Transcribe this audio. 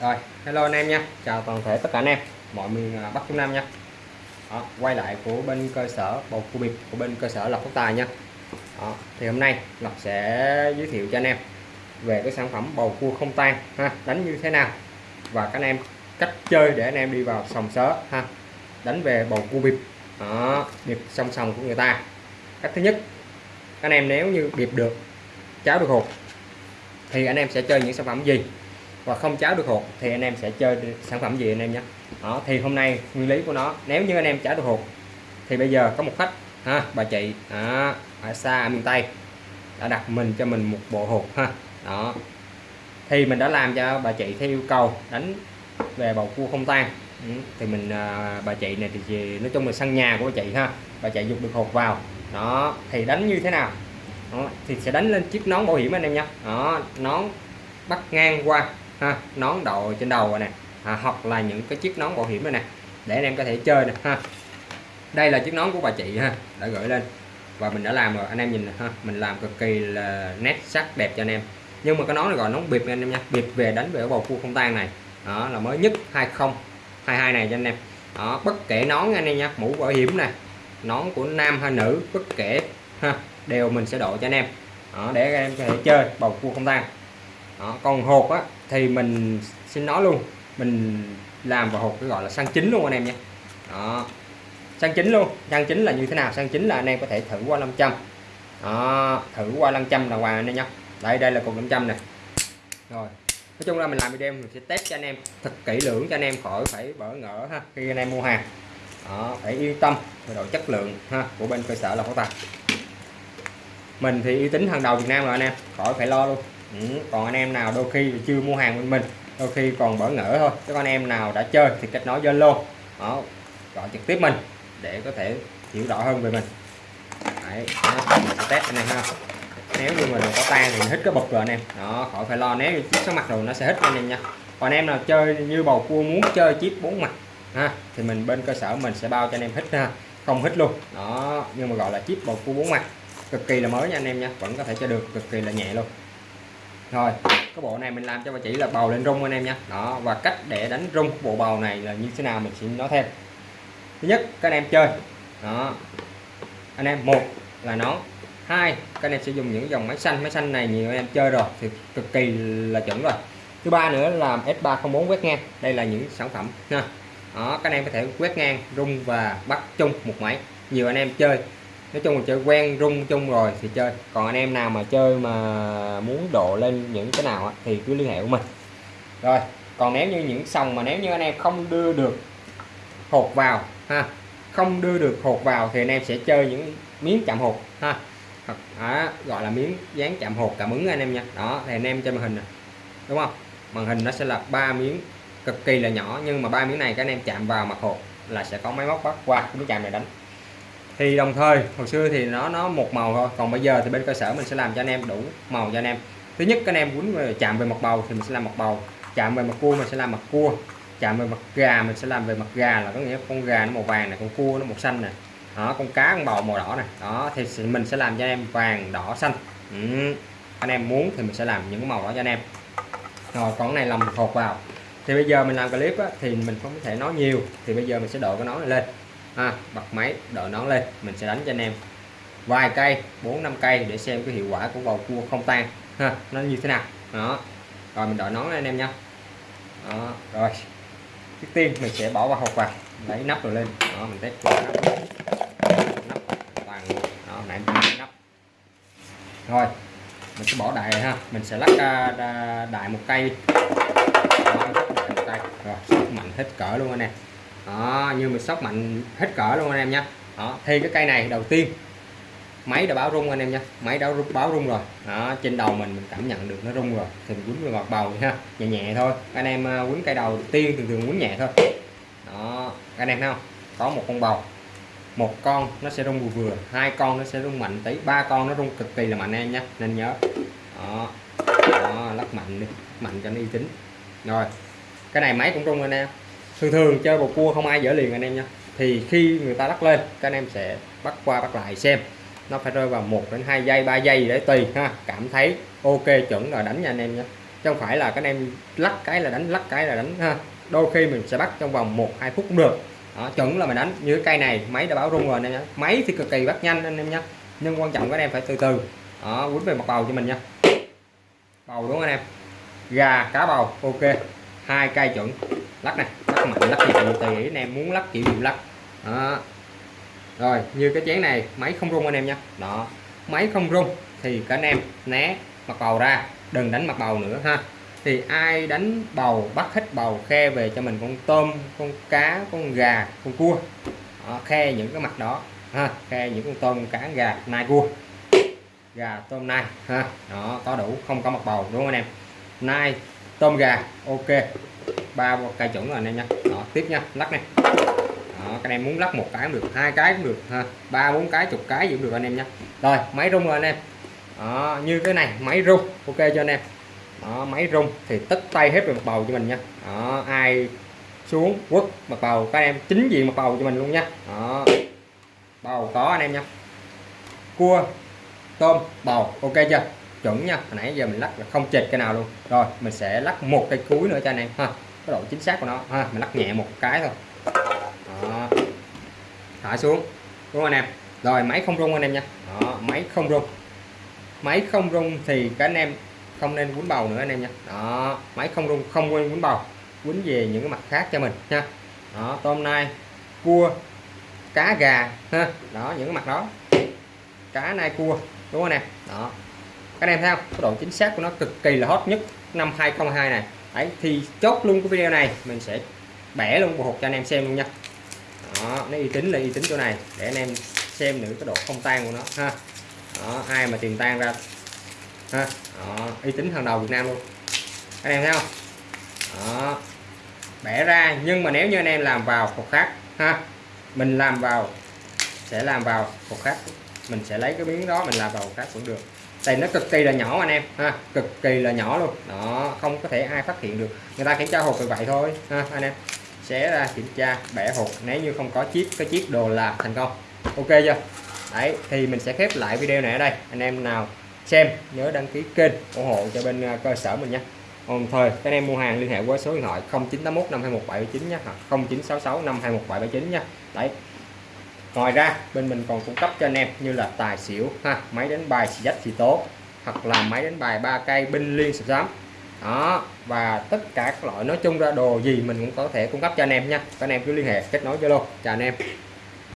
rồi hello anh em nha. Chào toàn thể tất cả anh em. Mọi miền à, Bắc Trung Nam nha. Đó, quay lại của bên cơ sở bầu cua biệt của bên cơ sở Lộc Phúc Tài nha. Đó, thì hôm nay Lộc sẽ giới thiệu cho anh em về cái sản phẩm bầu cua không tan ha đánh như thế nào. Và các anh em cách chơi để anh em đi vào sòng sớ ha đánh về bầu cua bịp. Đó, bịp song sòng của người ta. Cách thứ nhất anh em nếu như bịp được cháo được hột thì anh em sẽ chơi những sản phẩm gì? Và không cháo được hột thì anh em sẽ chơi sản phẩm gì anh em nhé. Đó thì hôm nay nguyên lý của nó nếu như anh em cháo được hột thì bây giờ có một khách ha bà chị đó, ở xa ở miền Tây đã đặt mình cho mình một bộ hột ha. Đó. Thì mình đã làm cho bà chị theo yêu cầu đánh về bầu cua không tan. Ừ, thì mình à, bà chị này thì nói chung là sân nhà của bà chị ha bà chị dục được hột vào. Đó thì đánh như thế nào? Đó, thì sẽ đánh lên chiếc nón bảo hiểm anh em nhé. Đó nón bắt ngang qua ha nón đội trên đầu này à, hoặc là những cái chiếc nón bảo hiểm này nè để anh em có thể chơi nè ha. Đây là chiếc nón của bà chị ha đã gửi lên. Và mình đã làm rồi anh em nhìn ha mình làm cực kỳ là nét sắc đẹp cho anh em. Nhưng mà cái nón này gọi nón bịp anh em nha bịp về đánh về ở bầu cua không tan này. Đó là mới nhất 2022 này cho anh em. Đó bất kể nón anh em nha mũ bảo hiểm này nón của nam hay nữ bất kể ha đều mình sẽ độ cho anh em. Đó, để anh em có thể chơi bầu cua không tan. Đó, còn hột á thì mình xin nói luôn mình làm vào hộp cái gọi là xăng chính luôn anh em nhé đó. Xăng chính luôn xăng chính là như thế nào? Xăng chính là anh em có thể thử qua 500 đó, thử qua 500 là hoàng anh em nhé đây đây là cục 500 này. Rồi nói chung là mình làm video mình sẽ test cho anh em thật kỹ lưỡng cho anh em khỏi phải bỡ ngỡ ha khi anh em mua hàng. Đó, phải yên tâm về độ chất lượng ha của bên cơ sở là pháo tài mình thì uy tín hàng đầu Việt Nam rồi anh em khỏi phải lo luôn ừ, còn anh em nào đôi khi chưa mua hàng bên mình đôi khi còn bỡ ngỡ thôi. Các anh em nào đã chơi thì kết nối Zalo đó gọi trực tiếp mình để có thể hiểu rõ hơn về mình. Đấy, đó, mình test anh em ha. Nếu như mình có tan thì hít cái bật rồi anh em. Đó khỏi phải lo nếu như chiếc số mặt rồi nó sẽ hít anh em nha. Còn anh em nào chơi như bầu cua muốn chơi chip bốn mặt ha thì mình bên cơ sở mình sẽ bao cho anh em hít ha không hít luôn. Đó nhưng mà gọi là chip bầu cua bốn mặt cực kỳ là mới nha anh em nha vẫn có thể chơi được cực kỳ là nhẹ luôn rồi, cái bộ này mình làm cho bà chỉ là bầu lên rung anh em nha. Đó, và cách để đánh rung bộ bầu này là như thế nào mình sẽ nói thêm. Thứ nhất, các anh em chơi. Đó. Anh em, một là nón hai, các anh em sẽ dùng những dòng máy xanh. Máy xanh này nhiều anh em chơi rồi thì cực kỳ là chuẩn rồi. Thứ ba nữa là S304 quét ngang. Đây là những sản phẩm nha. Đó, các anh em có thể quét ngang, rung và bắt chung một máy. Nhiều anh em chơi nói chung là chơi quen rung chung rồi thì chơi. Còn anh em nào mà chơi mà muốn độ lên những cái nào thì cứ liên hệ của mình. Rồi còn nếu như những sòng mà nếu như anh em không đưa được hột vào ha không đưa được hột vào thì anh em sẽ chơi những miếng chạm hột ha hoặc à, gọi là miếng dán chạm hột cảm ứng anh em nha. Đó thì anh em trên màn hình này đúng không? Màn hình nó sẽ là ba miếng cực kỳ là nhỏ nhưng mà ba miếng này các anh em chạm vào mặt hột là sẽ có máy móc bắt qua cái miếng chạm này đánh thì đồng thời hồi xưa thì nó nó một màu thôi còn bây giờ thì bên cơ sở mình sẽ làm cho anh em đủ màu cho anh em. Thứ nhất các anh em muốn chạm về mặt bầu thì mình sẽ làm mặt bầu chạm về mặt cua mình sẽ làm mặt cua chạm về mặt gà mình sẽ làm về mặt gà là có nghĩa con gà nó màu vàng này con cua nó màu xanh này đó con cá con bầu màu đỏ này đó thì mình sẽ làm cho anh em vàng đỏ xanh. Ừ. anh em muốn thì mình sẽ làm những màu đó cho anh em. Rồi còn này làm hột vào. Thì bây giờ mình làm clip á, thì mình không thể nói nhiều thì bây giờ mình sẽ độ cái nó này lên ha bật máy đợi nón lên mình sẽ đánh cho anh em. Vài cây bốn năm cây để xem cái hiệu quả của bầu cua không tan. Ha nó như thế nào? Đó. Rồi mình đợi nón lên anh em nha. Đó rồi. Trước tiên mình sẽ bỏ vào hộp vào lấy nắp rồi lên. Đó mình test nắp. Nắp toàn đó nãy nắp. Rồi mình sẽ bỏ đại ha. Mình sẽ lắc à, đại một cây. Đó, đại một cây. Rồi mạnh hết cỡ luôn anh em đó như mình sóc mạnh hết cỡ luôn anh em nhé đó thì cái cây này đầu tiên. Máy đã báo rung anh em nha. Máy đã rung, báo rung rồi. Đó trên đầu mình mình cảm nhận được nó rung rồi. Thì mình quýnh vào mặt bầu ha nhẹ nhẹ thôi. Anh em à, quấn quýnh cây đầu tiên thường thường quýnh nhẹ thôi. Đó anh em thấy không? Có một con bầu. Một con nó sẽ rung vừa vừa. Hai con nó sẽ rung mạnh tí. Ba con nó rung cực kỳ là mạnh em nhé nên nhớ. Đó, đó lắc mạnh đi. Mạnh cho nó uy tín. Rồi. Cái này máy cũng rung anh em thường thường chơi bầu cua không ai dở liền anh em nha. Thì khi người ta lắc lên các anh em sẽ bắt qua bắt lại xem. Nó phải rơi vào 1 đến 2 giây 3 giây để tùy ha. Cảm thấy ok chuẩn rồi đánh nha anh em nhé chứ không phải là các anh em lắc cái là đánh lắc cái là đánh ha. Đôi khi mình sẽ bắt trong vòng 1 2 phút cũng được. Đó, chuẩn là mình đánh. Như cái cây này máy đã báo rung rồi anh em nhé máy thì cực kỳ bắt nhanh anh em nhé nhưng quan trọng các anh em phải từ từ. Đó quýnh về mặt bầu cho mình nha. Bầu đúng không anh em? Gà cá bầu ok hai cây chuẩn. Lắc này lắc mạnh lắc nhẹ tùy ý anh em muốn lắc kiểu gì lắc. Đó. rồi như cái chén này máy không rung anh em nha. Đó. Máy không rung thì các anh em né mặt bầu ra đừng đánh mặt bầu nữa ha. Thì ai đánh bầu bắt hết bầu khe về cho mình con tôm con cá con gà con cua. Đó, khe những cái mặt đó ha khe những con tôm con cá gà nai cua. Gà tôm nai ha. Đó có đủ không có mặt bầu đúng không anh em? Nai tôm gà ok. Ba cây chuẩn rồi anh em nha. Đó tiếp nha lắc này. Đó, các anh em muốn lắc một cái cũng được hai cái cũng được ha. Ba bốn cái chục cái gì cũng được anh em nha. Rồi máy rung rồi anh em. Đó, như cái này máy rung ok cho anh em. Đó, máy rung thì tất tay hết về mặt bầu cho mình nha. Đó, ai xuống quất mặt bầu các em chính diện mặt bầu cho mình luôn nha. Đó. bầu có anh em nha. Cua tôm bầu ok chưa? Chuẩn nha. Hồi nãy giờ mình lắc là không chệt cái nào luôn. Rồi mình sẽ lắc một cây cuối nữa cho anh em ha. Cái độ chính xác của nó. Ha mình lắc nhẹ một cái thôi. Đó. thả xuống. Đúng không anh em. Rồi máy không rung anh em nha. Đó, máy không rung. Máy không rung thì các anh em không nên quấn bầu nữa anh em nha. Đó máy không rung không quên quấn bầu. Quấn về những cái mặt khác cho mình nha. Đó tôm nai cua cá gà ha. Đó những cái mặt đó. Cá nai cua. Đúng không nè đó các anh em thấy không? Cái độ chính xác của nó cực kỳ là hot nhất năm 2022 này. Đấy thì chốt luôn cái video này mình sẽ bẻ luôn bộ hộp cho anh em xem luôn nha. Đó nó uy tín là uy tín chỗ này. Để anh em xem nữa cái độ không tan của nó ha. Đó ai mà tìm tan ra. Ha đó, uy tín hàng đầu Việt Nam luôn. Anh em thấy không? Đó bẻ ra nhưng mà nếu như anh em làm vào hộp khác ha mình làm vào sẽ làm vào hộp khác. Mình sẽ lấy cái miếng đó mình làm vào hộp khác cũng được đây, nó cực kỳ là nhỏ anh em. Ha, cực kỳ là nhỏ luôn. Đó, không có thể ai phát hiện được. Người ta kiểm tra hộp như vậy thôi. Ha, anh em. Sẽ ra, kiểm tra, bẻ hộp. Nếu như không có chiếc cái chiếc đồ là thành công. Ok chưa? Đấy, thì mình sẽ khép lại video này ở đây. Anh em nào xem, nhớ đăng ký kênh ủng hộ cho bên à, cơ sở mình nhé. Đồng thời các em mua hàng liên hệ qua số điện thoại 0981 521 779 nhé. Hoặc 0966 521 779 nha đấy ngoài ra, bên mình còn cung cấp cho anh em như là tài xỉu ha, máy đánh bài xì dách xì tố hoặc là máy đánh bài ba cây binh liên sập sám đó, và tất cả các loại, nói chung ra đồ gì mình cũng có thể cung cấp cho anh em nha. Các anh em cứ liên hệ, kết nối zalo. Chào anh em.